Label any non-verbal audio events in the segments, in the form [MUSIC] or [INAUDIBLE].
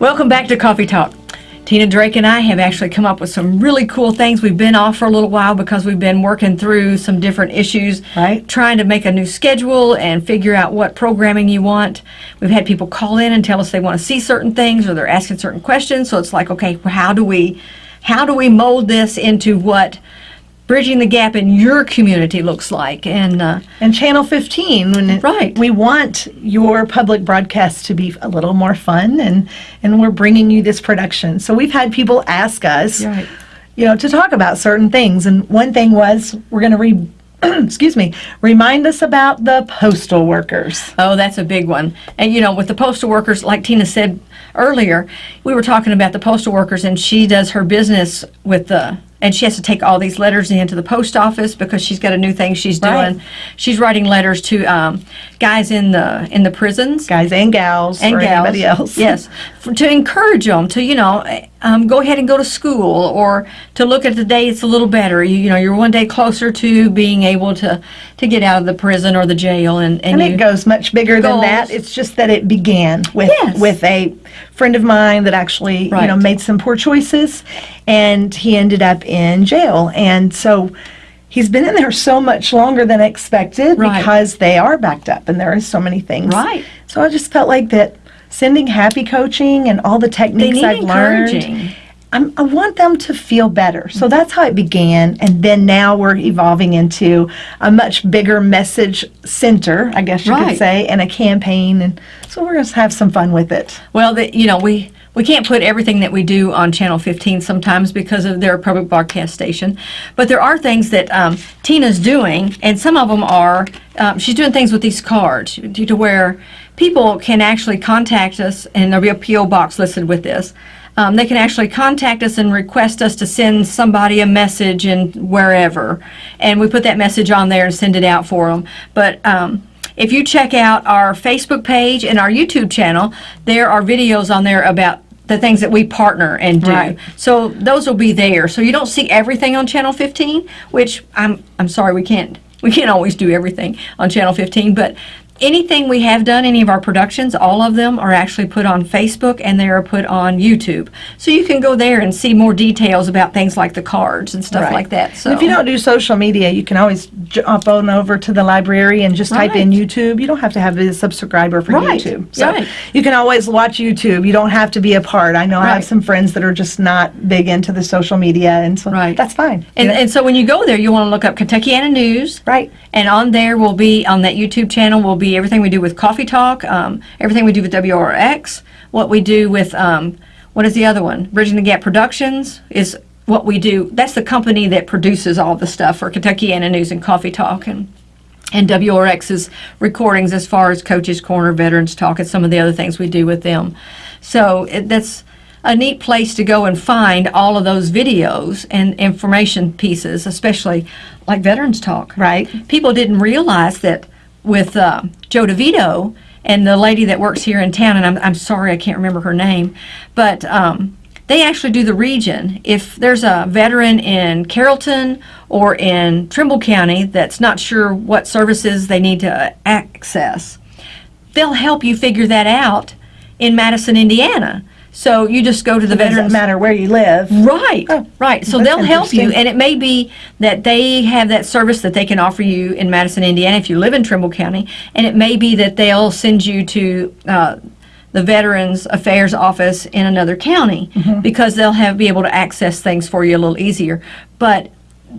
Welcome back to Coffee Talk. Tina Drake and I have actually come up with some really cool things. We've been off for a little while because we've been working through some different issues, Right. trying to make a new schedule and figure out what programming you want. We've had people call in and tell us they want to see certain things or they're asking certain questions. So it's like, okay, how do we how do we mold this into what bridging the gap in your community looks like? And uh, And Channel 15, when Right. we want your public broadcast to be a little more fun, and, and we're bringing you this production. So we've had people ask us, Right. you know, to talk about certain things. And one thing was, we're going to re, [CLEARS THROAT] excuse me, remind us about the postal workers. Oh, that's a big one. And you know, with the postal workers, like Tina said earlier, we were talking about the postal workers, and she does her business with the. And she has to take all these letters into the post office because she's got a new thing she's doing. Right. She's writing letters to um, guys in the in the prisons Guys and gals, and gals. anybody else. [LAUGHS] Yes, for, to encourage them to you know um, go ahead and go to school or to look at the day it's a little better. You, you know, you're one day closer to being able to to get out of the prison or the jail, and and, And it goes much bigger than that. It's just that it began with Yes. with a friend of mine that actually you know made some poor choices, and he ended up in jail. And so he's been in there so much longer than expected Right. because they are backed up, and there are so many things. Right. So I just felt like that sending happy coaching and all the techniques I've learned. I'm, I want them to feel better. So that's how it began. And then now we're evolving into a much bigger message center, I guess you Right. could say, and a campaign. And so we're going to have some fun with it. Well, the, you know, we we can't put everything that we do on Channel 15 sometimes because of their public broadcast station. But there are things that um, Tina's doing, and some of them are um, she's doing things with these cards to, to where people can actually contact us, and there'll be a PO box listed with this. Um, they can actually contact us and request us to send somebody a message and wherever, and we put that message on there and send it out for them. But um, if you check out our Facebook page and our YouTube channel, there are videos on there about the things that we partner and do. Right. So those will be there. So you don't see everything on Channel 15, which I'm I'm sorry we can't we can't always do everything on Channel 15, but anything we have done, any of our productions, all of them are actually put on Facebook and they are put on YouTube. So you can go there and see more details about things like the cards and stuff Right. like that. So And if you don't do social media, you can always jump on over to the library and just type in YouTube. You don't have to have a subscriber for Right. YouTube. So Right. you can always watch YouTube. You don't have to be a part. I know I have some friends that are just not big into the social media, and so Right. that's fine. And, know? and so when you go there, you want to look up Kentuckiana News. Right. And on there will be, on that YouTube channel, will be everything we do with Coffee Talk, um, everything we do with WRX, what we do with, um, what is the other one? Bridging the Gap Productions is what we do. That's the company that produces all the stuff for Kentucky Kentuckiana News and Coffee Talk and and WRX's recordings as far as Coaches Corner, Veterans Talk, and some of the other things we do with them. So it, that's a neat place to go and find all of those videos and information pieces, especially like Veterans Talk. Right. People didn't realize that with uh, Joe DeVito and the lady that works here in town, and I'm, I'm sorry I can't remember her name, but um, they actually do the region. If there's a veteran in Carrollton or in Trimble County that's not sure what services they need to access, they'll help you figure that out in Madison, Indiana. So you just go to the It doesn't veterans. matter where you live. Right, Oh, right. So they'll help you, and it may be that they have that service that they can offer you in Madison, Indiana, if you live in Trimble County, and it may be that they'll send you to uh, the Veterans Affairs Office in another county Mm-hmm. because they'll have be able to access things for you a little easier. But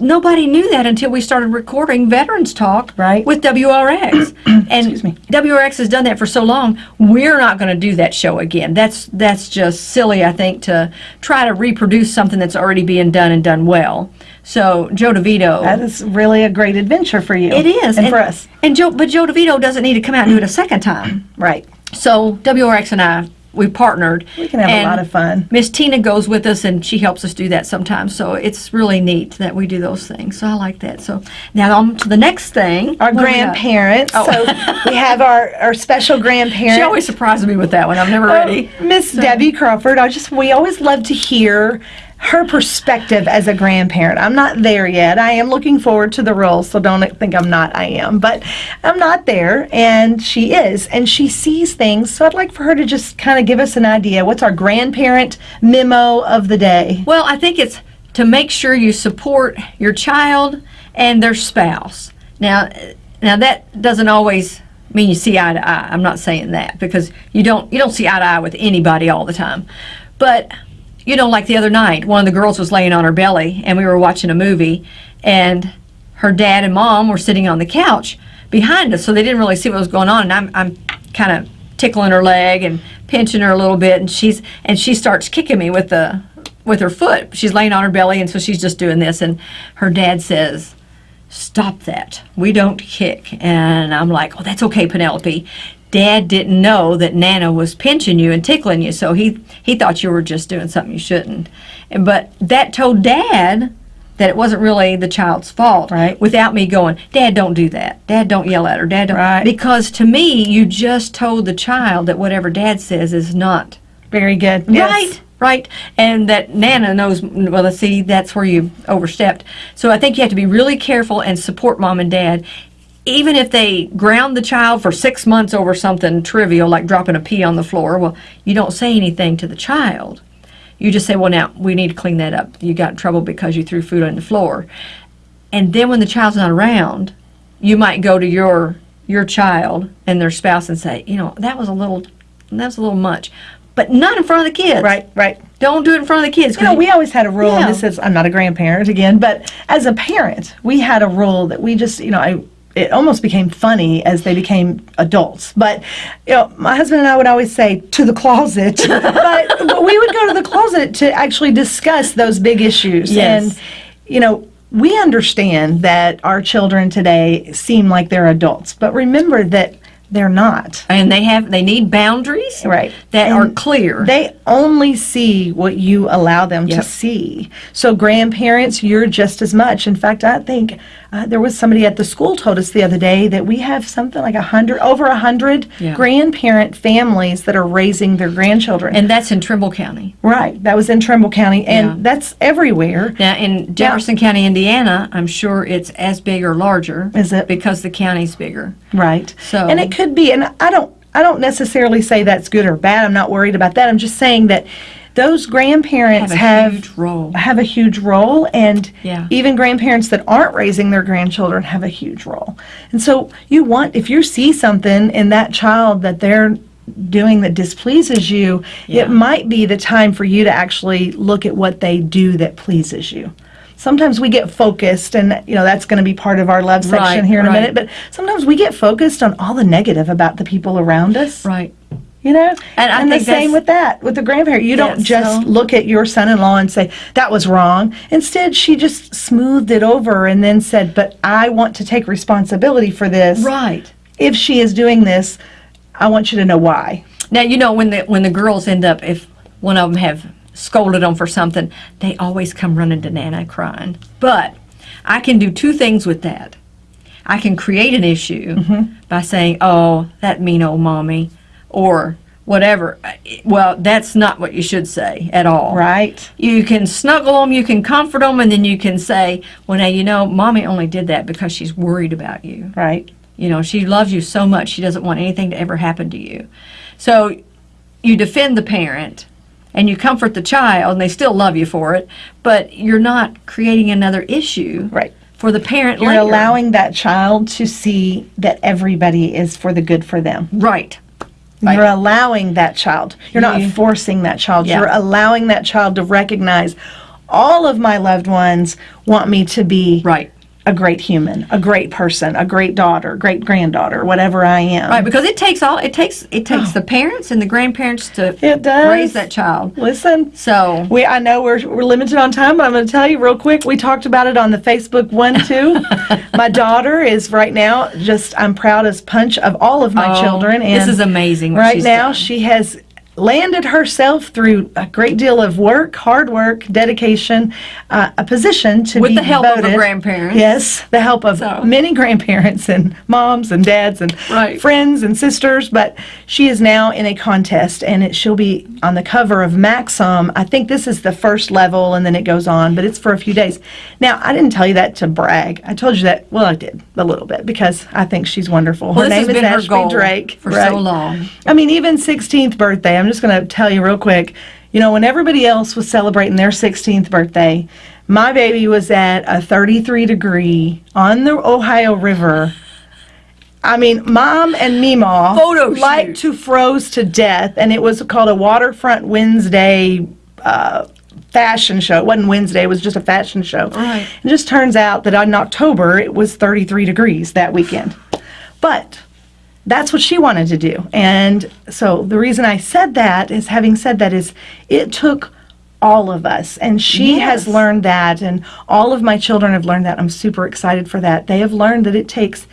nobody knew that until we started recording Veterans Talk Right. with WRX. [CLEARS THROAT] and Excuse me. WRX has done that for so long. We're not going to do that show again. That's that's just silly, I think, to try to reproduce something that's already being done and done well. So Joe DeVito, That is really a great adventure for you. it is, and, for us. And Joe, but Joe DeVito doesn't need to come out and do it a second time. Right. So WRX and I, we partnered. We can have a lot of fun. Miss Tina goes with us and she helps us do that sometimes. So it's really neat that we do those things. So I like that. So now on to the next thing. Our What do we got? grandparents. Oh. So we have our, our special [LAUGHS] grandparents. She always surprises me with that one. I'm never Oh, ready. Miss Debbie Crawford. I just we always love to hear her perspective as a grandparent. I'm not there yet. I am looking forward to the role, so don't think I'm not. I am, but I'm not there, and she is, and she sees things. So I'd like for her to just kind of give us an idea. What's our grandparent memo of the day? Well, I think it's to make sure you support your child and their spouse. Now, now that doesn't always mean you see eye to eye. I'm not saying that because you don't you don't see eye to eye with anybody all the time. But you know, like the other night, one of the girls was laying on her belly and we were watching a movie and her dad and mom were sitting on the couch behind us, so they didn't really see what was going on. And I'm I'm kind of tickling her leg and pinching her a little bit and she's and she starts kicking me with the with her foot. She's laying on her belly and so she's just doing this and her dad says, "Stop that. We don't kick." And I'm like, "Oh, that's okay, Penelope." Dad didn't know that Nana was pinching you and tickling you, so he he thought you were just doing something you shouldn't. But that told Dad that it wasn't really the child's fault. Right. Without me going, Dad, don't do that. Dad, don't yell at her. Dad, don't. Right. Because to me, you just told the child that whatever Dad says is not Very good. Yes. Right, right. And that Nana knows, well, let's see, that's where you overstepped. So I think you have to be really careful and support mom and dad. Even if they ground the child for six months over something trivial like dropping a pea on the floor, well, you don't say anything to the child. You just say, well, now we need to clean that up. You got in trouble because you threw food on the floor. And then when the child's not around, you might go to your your child and their spouse and say, you know, that was a little that was a little much. But not in front of the kids. Right, right. Don't do it in front of the kids. You know, we always had a rule, Yeah. and this is, I'm not a grandparent again, but as a parent, we had a rule that we just, you know, I, it almost became funny as they became adults. But, you know, my husband and I would always say, to the closet. [LAUGHS] but, but we would go to the closet to actually discuss those big issues. Yes. And, you know, we understand that our children today seem like they're adults, but remember that they're not. and they have they need boundaries Right. that are clear. They only see what you allow them Yep. to see. So, grandparents, you're just as much. In fact, I think uh, there was somebody at the school told us the other day that we have something like a hundred, over a hundred Yeah. grandparent families that are raising their grandchildren. and that's in Trimble County. right, that was in Trimble County, and Yeah. that's everywhere. Now in Jefferson County, Indiana, I'm sure it's as big or larger. Is it? Because the county's bigger. Right. So- and it could be, and I don't, I don't necessarily say that's good or bad. I'm not worried about that. I'm just saying that those grandparents Have a have huge role. have a huge role, and Yeah. even grandparents that aren't raising their grandchildren have a huge role. And so you want, if you see something in that child that they're doing that displeases you, Yeah. it might be the time for you to actually look at what they do that pleases you. Sometimes we get focused, and you know that's going to be part of our love section Right, here in a minute. But sometimes we get focused on all the negative about the people around us. Right. You know, And I the same with that with the grandparent. You don't just look at your son-in-law and say that was wrong. Instead, she just smoothed it over and then said, "But I want to take responsibility for this. Right. If she is doing this, I want you to know why." Now you know when the when the girls end up if one of them have scolded them for something, they always come running to Nana crying. But I can do two things with that. I can create an issue Mm-hmm. by saying, "Oh, that mean old mommy," or whatever. Well, that's not what you should say at all. Right. You can snuggle them, you can comfort them, and then you can say, "Well, now you know, mommy only did that because she's worried about you." Right. You know, she loves you so much, she doesn't want anything to ever happen to you. So you defend the parent and you comfort the child, and they still love you for it, but you're not creating another issue Right. for the parent You're later. allowing that child to see that everybody is for the good for them. Right. You're allowing that child. You're not You- forcing that child. Yeah. You're allowing that child to recognize all of my loved ones want me to be Right. A great human, a great person, a great daughter, great granddaughter, whatever I am. Right, because it takes all it takes it takes oh. the parents and the grandparents to Oh. It does. raise that child. Listen, So we I know we're, we're limited on time, but I'm going to tell you real quick. We talked about it on the Facebook one too. [LAUGHS] my daughter is right now just I'm proud as punch of all of my Oh, children. And this is amazing right now done. she has landed herself through a great deal of work, hard work, dedication, uh, a position to With be the help of a grandparents. Yes, the help of So- many grandparents and moms and dads and Right. friends and sisters. But she is now in a contest, and it, she'll be on the cover of Maxim. I think this is the first level, and then it goes on, but it's for a few days. Now, I didn't tell you that to brag. I told you that. Well, I did a little bit because I think she's wonderful. Well, her name has is been her Ashby goal Drake for right? so long. I mean, even 16th birthday, I'm just going to tell you real quick. You know, when everybody else was celebrating their 16th birthday, my baby was at a 33 degree on the Ohio River. I mean, mom and Meemaw Photo like shoot. to froze to death, and it was called a Waterfront Wednesday uh, fashion show. It wasn't Wednesday; it was just a fashion show. Right. It just turns out that in October it was 33 degrees that weekend, but that's what she wanted to do. And so the reason I said that is having said that is it took all of us and she has learned that and all of my children have learned that. I'm super excited for that. They have learned that it takes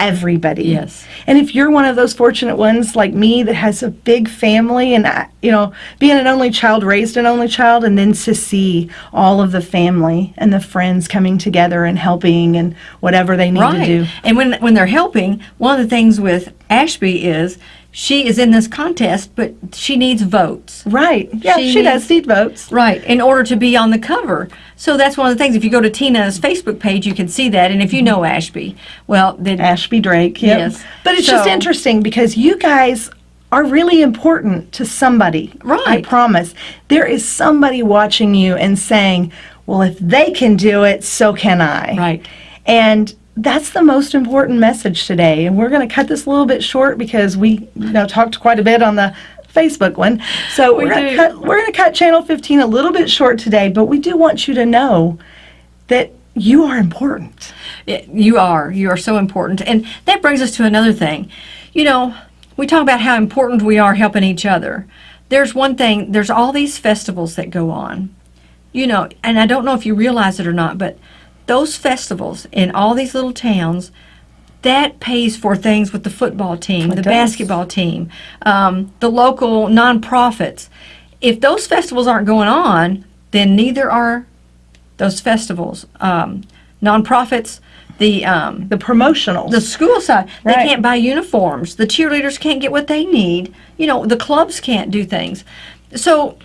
everybody. Yes. And if you're one of those fortunate ones like me that has a big family and I- you know, being an only child, raised an only child and then to see all of the family and the friends coming together and helping and whatever they need to Right. do. And when when they're helping, one of the things with Ashby is she is in this contest, but she needs votes. Right. Yeah, She she, does need votes. Right, in order to be on the cover. So that's one of the things. If you go to Tina's Facebook page, you can see that. And if you know Ashby, well, then Ashby Drake. Yep. Yes. But it's just interesting because you guys are really important to somebody. Right. I promise. There is somebody watching you and saying, well, if they can do it, so can I. Right. And that's the most important message today. And we're going to cut this a little bit short because we you know talked quite a bit on the Facebook one. So We we're going to cut we're going to cut channel 15 a little bit short today, but we do want you to know that you are important. You are. You are so important. And that brings us to another thing. You know, we talk about how important we are helping each other. There's one thing, there's all these festivals that go on. You know, and I don't know if you realize it or not, but those festivals in all these little towns, that pays for things with the football team, the does. basketball team, um, the local nonprofits. If those festivals aren't going on, then neither are those festivals. Um, nonprofits, the um, The promotionals. the school side, they can't buy uniforms. The cheerleaders can't get what they need. You know, the clubs can't do things. So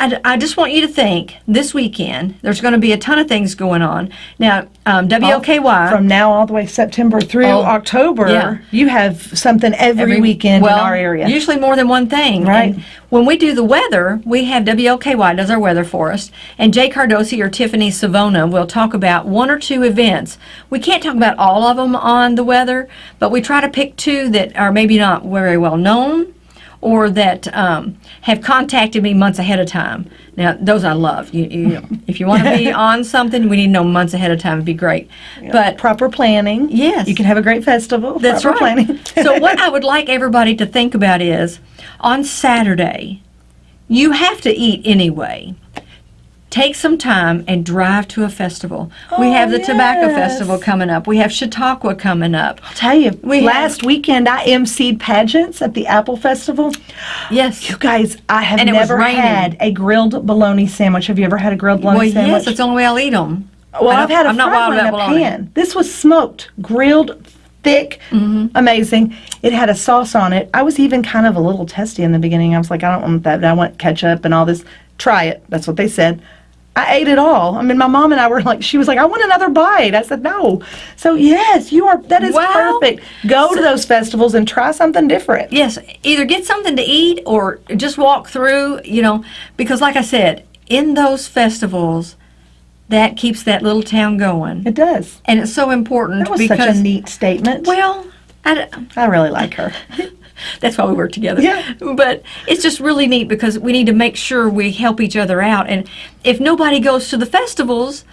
I, I just want you to think this weekend, there's going to be a ton of things going on. Now, um, WOKY. From now all the way September through Oh, October, yeah. you have something every, weekend well, in our area. Usually more than one thing. Right. And when we do the weather, we have WLKY does our weather for us, and Jay Cardosi or Tiffany Savona will talk about one or two events. We can't talk about all of them on the weather, but we try to pick two that are maybe not very well known or that um, have contacted me months ahead of time. Now, those I love. You, you, if you want to be [LAUGHS] on something, we need to know months ahead of time. It'd be great. But proper planning. Yes. You can have a great festival. that's proper right. planning. so [LAUGHS] what I would like everybody to think about is on Saturday, you have to eat anyway. Take some time and drive to a festival. we Oh, have the Tobacco. Festival coming up. We have Chautauqua coming up. I'll tell you, We have- last weekend I emceed pageants at the Apple Festival. Yes. You guys, I have And never had a grilled bologna sandwich. Have you ever had a grilled bologna Well, sandwich? yes, that's the only way I'll eat them. Well, I've had a I'm fried wild one in a bologna. pan. This was smoked, grilled, thick, Mm-hmm. amazing. It had a sauce on it. I was even kind of a little testy in the beginning. I was like, I don't want that. I want ketchup and all this. Try it. That's what they said. I ate it all. I mean, my mom and I were like, she was like, I want another bite. I said, no. So yes, you are. That is Wow. perfect. Go to those festivals and try something different. Yes, either get something to eat or just walk through, you know, because like I said, in those festivals, that keeps that little town going. It does. And it's so important That was because such a neat statement. well, I, I really like her. [LAUGHS] that's why we work together. Yeah. But it's just really neat because we need to make sure we help each other out. And if nobody goes to the festivals,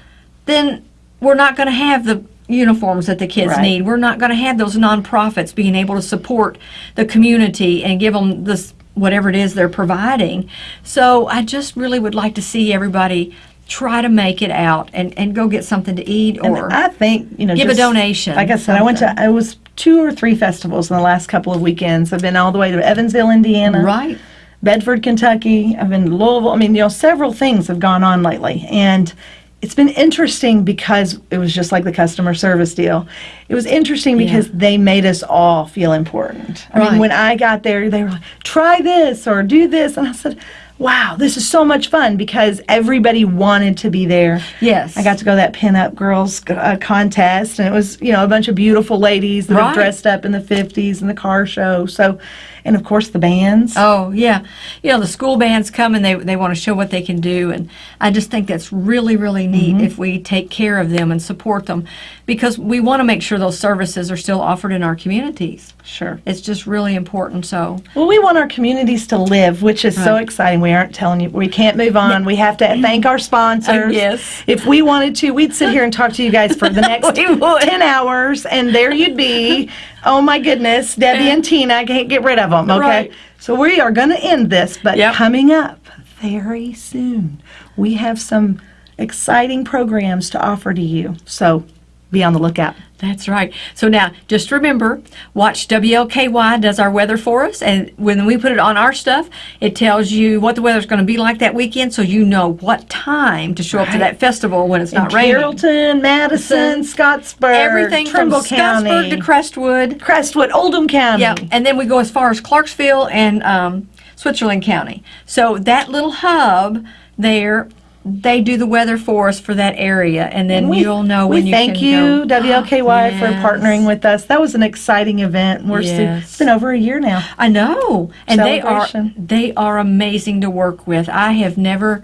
then we're not going to have the uniforms that the kids Right. need. We're not going to have those nonprofits being able to support the community and give them this whatever it is they're providing. So I just really would like to see everybody try to make it out and, and go get something to eat And or I think you know, give a donation, Like I said, I went to I was two or three festivals in the last couple of weekends. I've been all the way to Evansville, Indiana. right. Bedford, Kentucky. I've been to Louisville. I mean, you know, several things have gone on lately. And it's been interesting because it was just like the customer service deal. It was interesting because they made us all feel important. I Right. mean, when I got there, they were like, try this or do this. And I said, wow, this is so much fun because everybody wanted to be there. Yes. I got to go to that pinup girls uh, contest, and it was you know a bunch of beautiful ladies that Right. have dressed up in the '50s and the car show. So, and of course the bands. Oh yeah, you know the school bands come and they they want to show what they can do, and I just think that's really really neat Mm-hmm. if we take care of them and support them, because we want to make sure those services are still offered in our communities. Sure. It's just really important. So Well, we want our communities to live, which is so exciting. We aren't telling you we can't move on. We have to [LAUGHS] thank our sponsors. yes. If we wanted to, we'd sit here and talk to you guys for the [LAUGHS] next 10 hours, and there you'd be. Oh my goodness, Debbie and Tina, I can't get rid of them. Okay. Right. So we are going to end this, but Yep. coming up very soon, we have some exciting programs to offer to you. So be on the lookout. That's right. So now just remember, watch WLKY does our weather for us, and when we put it on our stuff, it tells you what the weather's going to be like that weekend, so you know what time to show up to that festival when it's not raining. Carrollton, Madison, Scottsburg, Everything Trimble from County, Scottsburg to Crestwood. Crestwood, Oldham County. Yeah, and then we go as far as Clarksville and um, Switzerland County. So that little hub there, they do the weather for us for that area, and then We- you'll know we when you thank you, go. WLKY, for [GASPS] partnering with us. That was an exciting event. We're still, it's been over a year now. I know, and they are they are amazing to work with. I have never.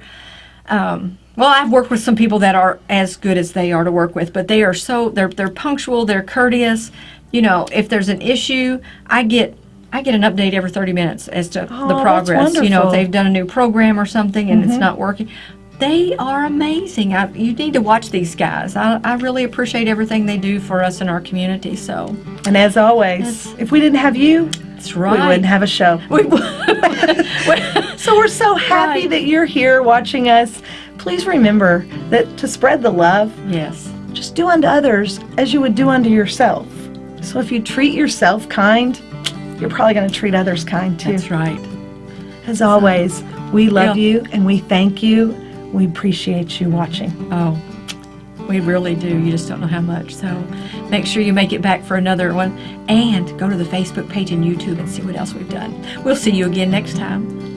Um, well, I've worked with some people that are as good as they are to work with, but they are so they're they're punctual, they're courteous. You know, if there's an issue, I get I get an update every 30 minutes as to Oh, the progress. You know, if they've done a new program or something and Mm-hmm. it's not working. They are amazing. I, you need to watch these guys. I, I really appreciate everything they do for us in our community. So And as always, if we didn't have you, that's right. we wouldn't have a show. We- [LAUGHS] So we're so happy Right. that you're here watching us. Please remember that to spread the love, yes. just do unto others as you would do unto yourself. So if you treat yourself kind, you're probably going to treat others kind too. That's right. As always, we love Yeah. you and we thank you. We appreciate you watching. Oh, we really do. You just don't know how much. So make sure you make it back for another one and go to the Facebook page and YouTube and see what else we've done. We'll see you again next time.